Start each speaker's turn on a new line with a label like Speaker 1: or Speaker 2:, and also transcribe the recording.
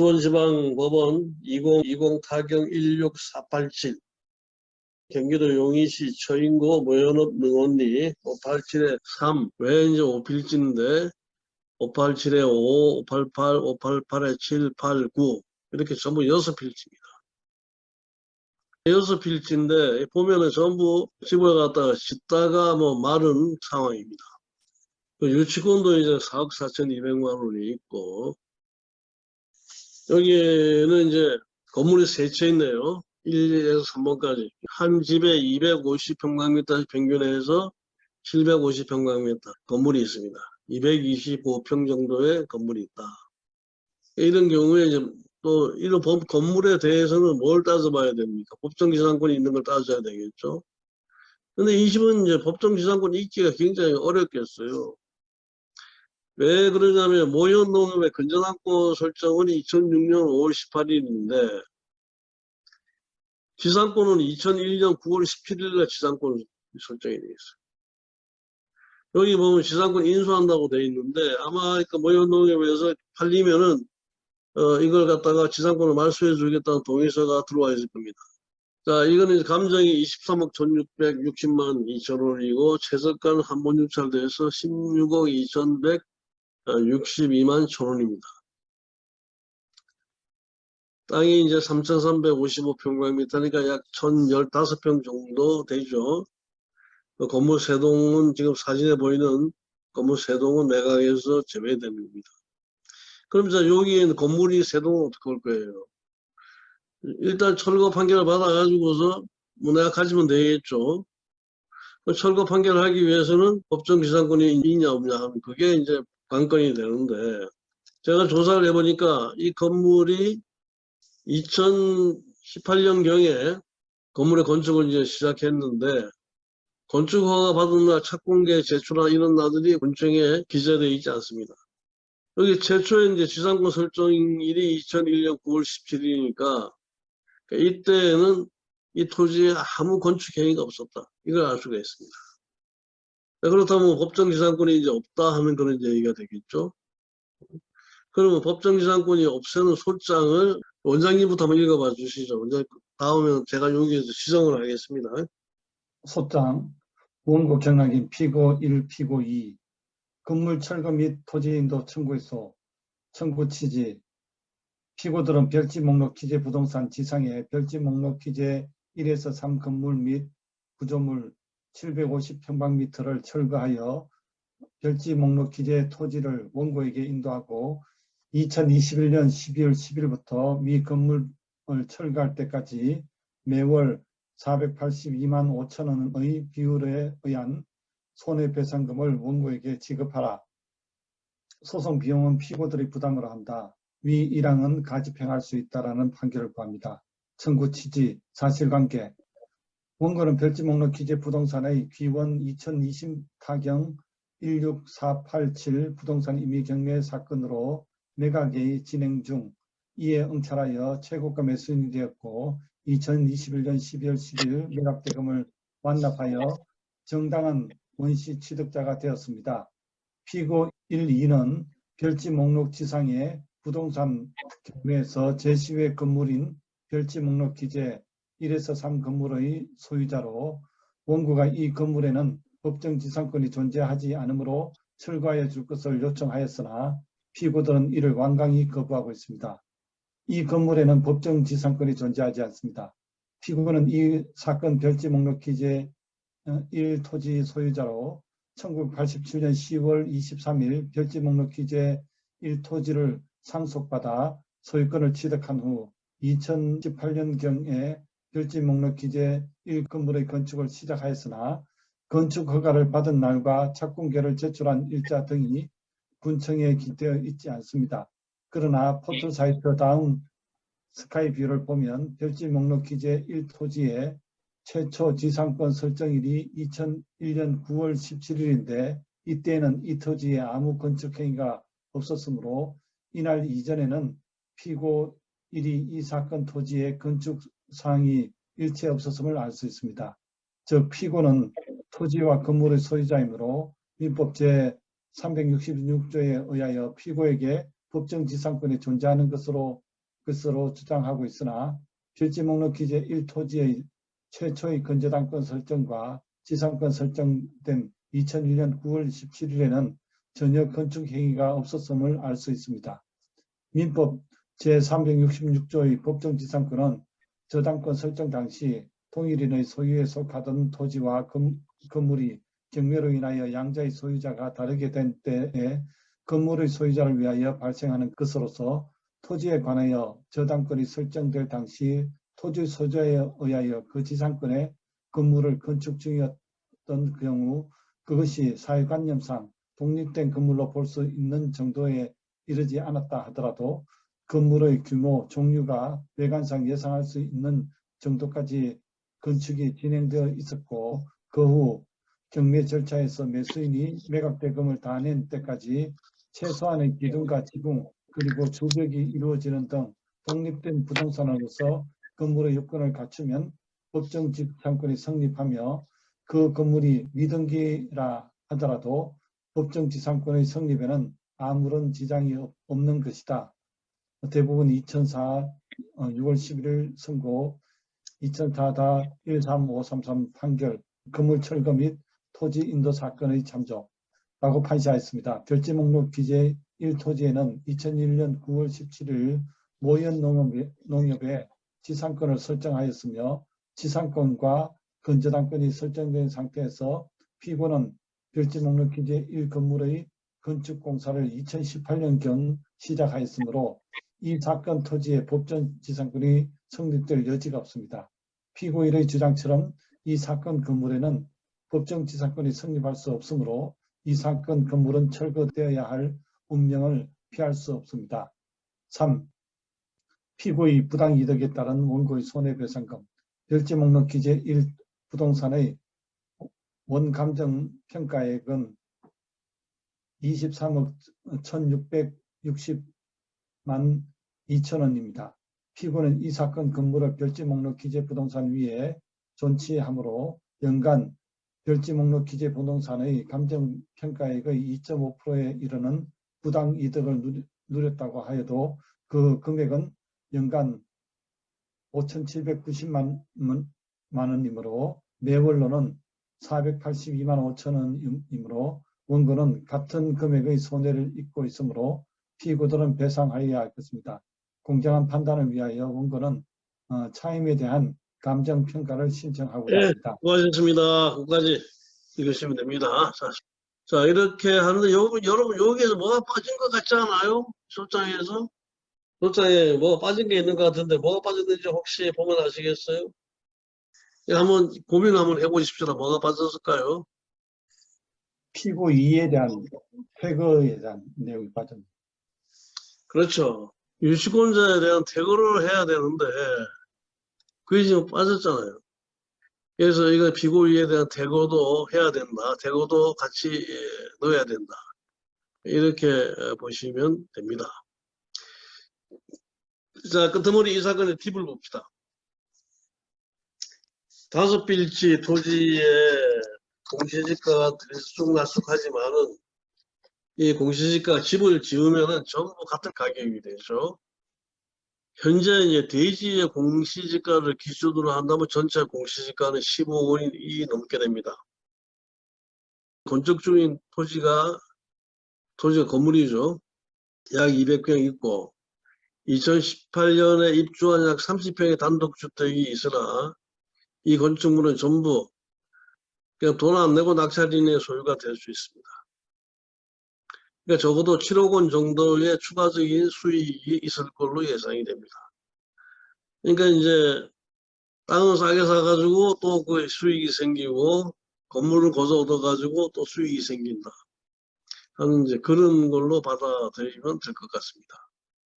Speaker 1: 수원지방법원 2020 타경 16487 경기도 용인시 처인고 모연업 능원리 587에 3, 왜 이제 5필지인데 587에 5, 588, 588에 7, 8, 9 이렇게 전부 6필지입니다. 6필지인데 보면은 전부 집을 갖다가 짓다가 뭐 마른 상황입니다. 그 유치권도 이제 4억 4,200만 원이 있고 여기는 이제 건물이 세 채 있네요. 1에서 3번까지. 한 집에 250평방미터 평균해서 750평방미터 건물이 있습니다. 225평 정도의 건물이 있다. 이런 경우에 이제 또 이런 법, 건물에 대해서는 뭘 따져봐야 됩니까? 법정지상권이 있는 걸 따져야 되겠죠. 근데 이 집은 이제 법정지상권이 있기가 굉장히 어렵겠어요. 왜 그러냐면 모현농협의 건전항권 설정은 2006년 5월 18일인데 지상권은 2001년 9월 17일에 지상권 설정이 되어 있어요. 여기 보면 지상권 인수한다고 되어 있는데 아마 그 모현농협에서 팔리면은 어, 이걸 갖다가 지상권을 말소해 주겠다는 동의서가 들어와 있을 겁니다. 자, 이거는 감정이 23억 1660만 2천 원이고 최저가는 한번 유찰돼서 16억 2162만 천 원입니다. 땅이 이제 3,355평방미터니까 약 1,015평 정도 되죠. 그 건물 세 동은 지금 사진에 보이는 건물 세 동은 매각에서 제외됩니다. 그럼 자 여기에 건물이 세 동은 어떻게 할 거예요? 일단 철거 판결을 받아가지고서 가지면 되겠죠. 그 철거 판결을 하기 위해서는 법정 기상권이 있냐 없냐 하면 그게 이제 관건이 되는데 제가 조사를 해보니까 이 건물이 2018년경에 건물의 건축을 이제 시작했는데 건축 허가 받은 날 착공계 제출한 이런 날들이 군청에 기재되어 있지 않습니다. 여기 최초에 이제 지상권 설정일이 2001년 9월 17일이니까 이때는 이 토지에 아무 건축 행위가 없었다. 이걸 알 수가 있습니다. 그렇다면 법정 지상권이 이제 없다 하면 그런 얘기가 되겠죠. 그러면 법정 지상권이 없애는 소장을 원장님부터 한번 읽어봐 주시죠. 이제 다음에 제가 여기에서 시정을 하겠습니다.
Speaker 2: 소장 원고 경락인 피고 1, 피고 2 건물 철거 및 토지 인도 청구에서 청구 취지 피고들은 별지 목록 기재 부동산 지상에 별지 목록 기재 1에서 3 건물 및 구조물 750평방미터를 철거하여 별지 목록 기재 토지를 원고에게 인도하고 2021년 12월 10일부터 미 건물을 철거할 때까지 매월 482만 5천 원의 비율에 의한 손해배상금을 원고에게 지급하라. 소송 비용은 피고들이 부담을 한다. 위 1항은 가집행할 수 있다라는 판결을 구합니다. 청구 취지, 사실관계. 원고는 별지 목록 기재 부동산의 귀원 2020 타경 16487 부동산 임의 경매 사건으로 매각이 진행 중 이에 응찰하여 최고가 매수인이 되었고 2021년 12월 10일 매각대금을 완납하여 정당한 원시 취득자가 되었습니다. 피고 1, 2는 별지 목록 지상에 부동산 경매에서 제시외 건물인 별지 목록 기재 1에서 3 건물의 소유자로 원고가 이 건물에는 법정 지상권이 존재하지 않으므로 철거하여 줄 것을 요청하였으나 피고들은 이를 완강히 거부하고 있습니다. 이 건물에는 법정 지상권이 존재하지 않습니다. 피고는 이 사건 별지 목록 기재 1토지 어, 소유자로 1987년 10월 23일 별지 목록 기재 1토지를 상속받아 소유권을 취득한 후 2018년경에 별지 목록 기재 1건물의 건축을 시작하였으나 건축 허가를 받은 날과 착공계를 제출한 일자 등이 군청에 기되어 있지 않습니다. 그러나 포털 사이트 다운 스카이뷰를 보면 별지 목록 기재 1토지에 최초 지상권 설정일이 2001년 9월 17일인데 이때는 이 토지에 아무 건축 행위가 없었으므로 이날 이전에는 피고 일이 이 사건 토지에 건축 사항이 일체 없었음을 알 수 있습니다. 즉 피고는 토지와 건물의 소유자이므로 민법 제 366조에 의하여 피고에게 법정 지상권이 존재하는 것으로 것으로 주장하고 있으나 필지 목록 기재 1토지의 최초의 건재당권 설정과 지상권 설정된 2001년 9월 17일에는 전혀 건축 행위가 없었음을 알 수 있습니다. 민법 제366조의 법정지상권은 저당권 설정 당시 동일인의 소유에 속하던 토지와 건, 건물이 경매로 인하여 양자의 소유자가 다르게 된 때에 건물의 소유자를 위하여 발생하는 것으로서 토지에 관하여 저당권이 설정될 당시 토지 소유자에 의하여 그 지상권에 건물을 건축 중이었던 경우 그것이 사회관념상 독립된 건물로 볼 수 있는 정도에 이르지 않았다 하더라도 건물의 규모, 종류가 외관상 예상할 수 있는 정도까지 건축이 진행되어 있었고 그 후 경매 절차에서 매수인이 매각 대금을 다 낸 때까지 최소한의 기둥과 지붕 그리고 주벽이 이루어지는 등 독립된 부동산으로서 건물의 요건을 갖추면 법정 지상권이 성립하며 그 건물이 미등기라 하더라도 법정 지상권의 성립에는 아무런 지장이 없- 없는 것이다. 대부분 2004 어, 6월 11일 선고 2004-13533 판결 건물 철거 및 토지 인도 사건의 참조라고 판시하였습니다. 별지 목록 기재 1토지에는 2001년 9월 17일 모현 농협에 지상권을 설정하였으며 지상권과 건저당권이 설정된 상태에서 피고는 별지 목록 기재 1건물의 건축 공사를 2018년경 시작하였으므로 이 사건 토지의 법전 지상권이 성립될 여지가 없습니다. 피고인의 주장처럼 이 사건 건물에는 법정 지상권이 성립할 수 없으므로 이 사건 건물은 철거되어야 할 운명을 피할 수 없습니다. 3. 피고의 부당이득에 따른 원고의 손해배상금 별지 목록 기재 1 부동산의 원감정 평가액은 23억 1660 만 2천원입니다. 피고는 이 사건 건물을 별지 목록 기재 부동산 위에 존치하므로 연간 별지 목록 기재 부동산의 감정 평가액의 2.5%에 이르는 부당 이득을 누렸다고 하여도 그 금액은 연간 5,790만 만 원이므로 매월로는 482만 5천 원이므로 원고는 같은 금액의 손해를 입고 있으므로 피고들은 배상하여야 할 것입니다. 공정한 판단을 위하여 원고는 어, 차임에 대한 감정 평가를 신청하고자
Speaker 1: 예.
Speaker 2: 합니다.
Speaker 1: 수고하셨습니다. 끝까지 읽으시면 됩니다. 자, 자, 이렇게 하는데 요, 여러분 여기에서 뭐가 빠진 것 같지 않아요? 소장에서? 소장에 뭐가 빠진 게 있는 것 같은데 뭐가 빠졌는지 혹시 보면 아시겠어요? 예, 한번 고민 한번 해보십시오. 뭐가 빠졌을까요?
Speaker 2: 피고 2에 대한 퇴거에 대한 내용이 빠졌습니다.
Speaker 1: 그렇죠. 유치권자에 대한 퇴거를 해야 되는데 그게 지금 빠졌잖아요. 그래서 이거 피고위에 대한 퇴거도 해야 된다. 퇴거도 같이 예, 넣어야 된다. 이렇게 어, 보시면 됩니다. 자, 끝머리 이 사건의 팁을 봅시다. 다섯 빌지 토지의 공시지가가 들쑥날쑥하지만은 이 공시지가 집을 지으면은 전부 같은 가격이 되죠. 현재 이제 대지의 공시지가를 기준으로 한다면 전체 공시지가는 15억 원이 넘게 됩니다. 건축 중인 토지가 토지가 건물이죠. 약 200평 있고 2018년에 입주한 약 30평의 단독주택이 있으나 이 건축물은 전부 그냥 돈 안 내고 낙찰인의 소유가 될 수 있습니다. 그러니까 적어도 7억 원 정도의 추가적인 수익이 있을 걸로 예상이 됩니다. 그러니까 이제 땅을 싸게 사가지고 또 그 수익이 생기고 건물을 거저 얻어가지고 또 수익이 생긴다. 하는 이제 그런 걸로 받아들이면 될 것 같습니다.